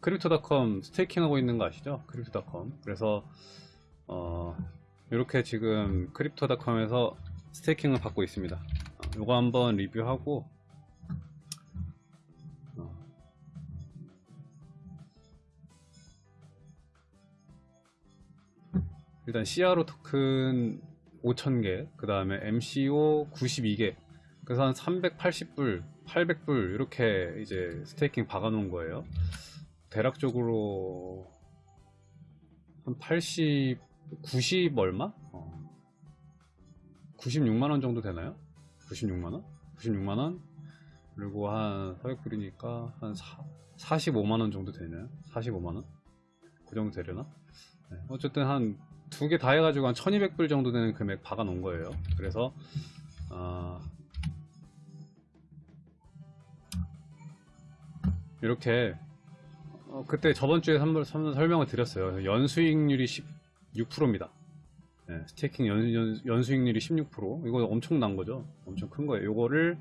Crypto.com staking하고 있는 거 아시죠? Crypto.com. 그래서 어, 이렇게 지금 Crypto.com에서 staking을 받고 있습니다. 어, 요거 한번 리뷰하고 어, 일단 CRO 토큰 5,000개, 그 다음에 MCO 92개, 그래서 한 380불, 800불 이렇게 이제 staking 박아 놓은 거예요. 대략적으로 한 80, 90 얼마? 어. 96만원 정도 되나요? 96만원? 96만원? 그리고 한 400불이니까 한 4, 45만원 정도 되나요? 45만원? 그 정도 되려나? 네, 어쨌든 한 두 개 다 해가지고 한 1200불 정도 되는 금액 박아 놓은 거예요. 그래서, 아, 이렇게 어, 그때 저번 주에 한번 설명을 드렸어요. 연수익률이 16%입니다. 네, 스테이킹 연, 연, 연수익률이 16%. 이거 엄청난 거죠. 엄청 큰 거예요. 이거를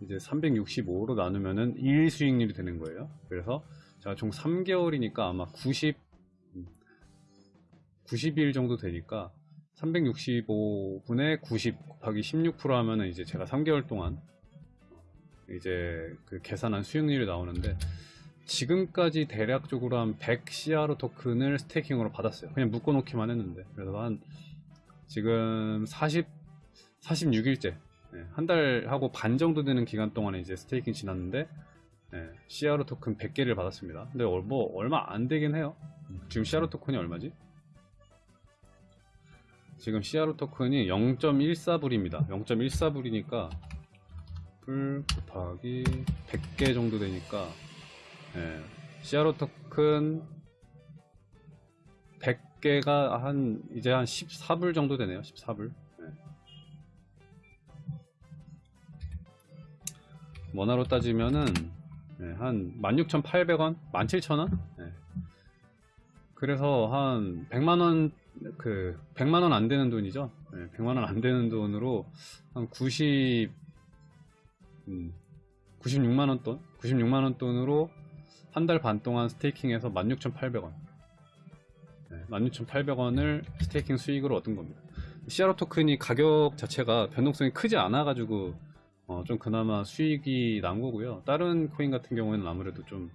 이제 365로 나누면은 1 수익률이 되는 거예요. 그래서 제가 총 3개월이니까 아마 90, 90일 정도 되니까 365분의 90 곱하기 16% 하면은 이제 제가 3개월 동안 이제 그 계산한 수익률이 나오는데 지금까지 대략적으로 한 100 CRO 토큰을 스테이킹으로 받았어요. 그냥 묶어놓기만 했는데 그래서 한 지금 40 46일째 한 달하고 반 정도 되는 기간 동안에 이제 스테이킹 지났는데 네, CRO 토큰 100개를 받았습니다. 근데 얼- 뭐 얼마 안 되긴 해요. 지금 CRO 토큰이 얼마지? 지금 CRO 토큰이 0.14불입니다. 0.14불이니까 불 곱하기 100개 정도 되니까 예, CRO 토큰 100개가 한 이제 한 14불 정도 되네요. 14불. 예. 원화로 따지면은 예, 한 16,800원, 17,000원. 예. 그래서 한 100만 원, 그 100만 원 안 되는 돈이죠. 예, 100만 원 안 되는 돈으로 한 90, 음, 96만 원 돈, 96만 원 돈으로 한 달 반 동안 스테이킹해서 16,800원. 네, 16,800원을 스테이킹 수익으로 얻은 겁니다. CRO 토큰이 가격 자체가 변동성이 크지 않아 가지고 어, 좀 그나마 수익이 난 거고요. 다른 코인 같은 경우에는 아무래도 좀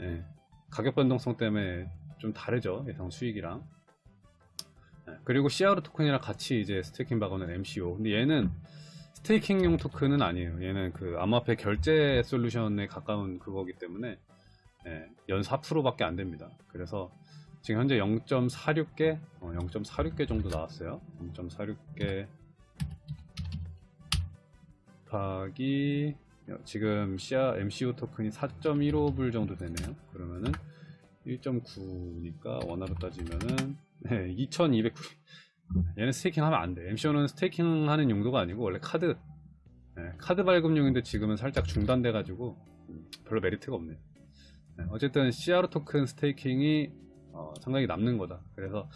예, 가격 변동성 때문에 좀 다르죠 예상 수익이랑. 예, 그리고 CRO 토큰이랑 같이 이제 스테이킹 박아놓은 MCO. 근데 얘는 스테이킹용 토큰은 아니에요. 얘는 그 암호화폐 결제 솔루션에 가까운 그거기 때문에 예, 연 4%밖에 안 됩니다. 그래서 지금 현재 0.46개, 어, 0.46개 정도 나왔어요. 0.46개 곱하기 지금 CR, MCO 토큰이 4.15불 정도 되네요. 그러면은 1.9니까 원화로 따지면은 네, 2,200불. 얘는 staking 하면 안 돼. MCO는 staking 하는 용도가 아니고 원래 카드 네, 카드 발급용인데 지금은 살짝 중단돼 가지고 음, 별로 메리트가 없네요. 네, 어쨌든 CR 토큰 스테이킹이 어, 상당히 남는 거다. 그래서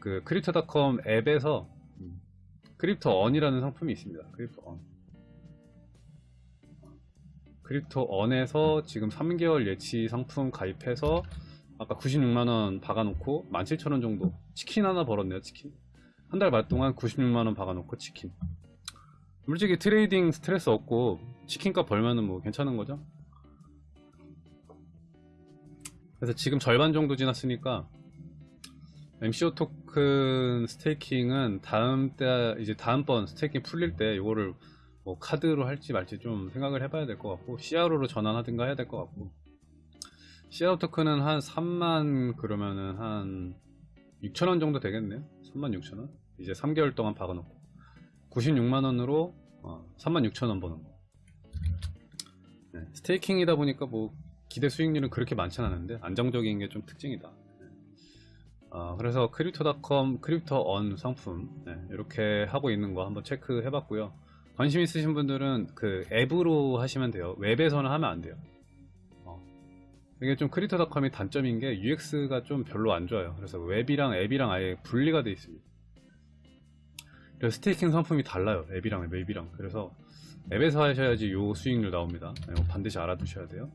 그 Crypto.com 앱에서 음, Crypto Earn이라는 상품이 있습니다. Crypto Earn. Crypto Earn에서 지금 3개월 예치 상품 가입해서 아까 96만원 박아놓고 17,000원 정도 치킨 하나 벌었네요 치킨 한 달 반 동안 96만원 박아놓고 치킨 솔직히 trading 스트레스 없고 치킨값 벌면은 뭐 괜찮은 거죠 그래서 지금 절반 정도 지났으니까 MCO 토큰 staking은 다음 때 이제 다음번 staking 풀릴 때 이거를 뭐 카드로 할지 말지 좀 생각을 해봐야 될 것 같고 CRO로 전환하든가 해야 될 것 같고. CRO 토큰은 한 3만 그러면은 한 6천원 정도 되겠네요. 3만 6천원? 이제 3개월 동안 박아놓고. 96만원으로 어, 3만 6천원 버는 거. 네, staking이다 보니까 뭐 기대 수익률은 그렇게 많진 않은데 안정적인 게 좀 특징이다. 네. 아, 그래서 Crypto.com Crypto Earn 상품 네, 이렇게 하고 있는 거 한번 체크해 봤고요. 관심 있으신 분들은 그 앱으로 하시면 돼요. 웹에서는 하면 안 돼요. 어. 이게 좀 Crypto.com이 단점인 게 UX가 좀 별로 안 좋아요. 그래서 웹이랑 앱이랑 아예 분리가 되어 있습니다. 그래서 staking 상품이 달라요. 앱이랑 웹이랑. 그래서 앱에서 하셔야지 요 수익률 나옵니다. 이거 반드시 알아두셔야 돼요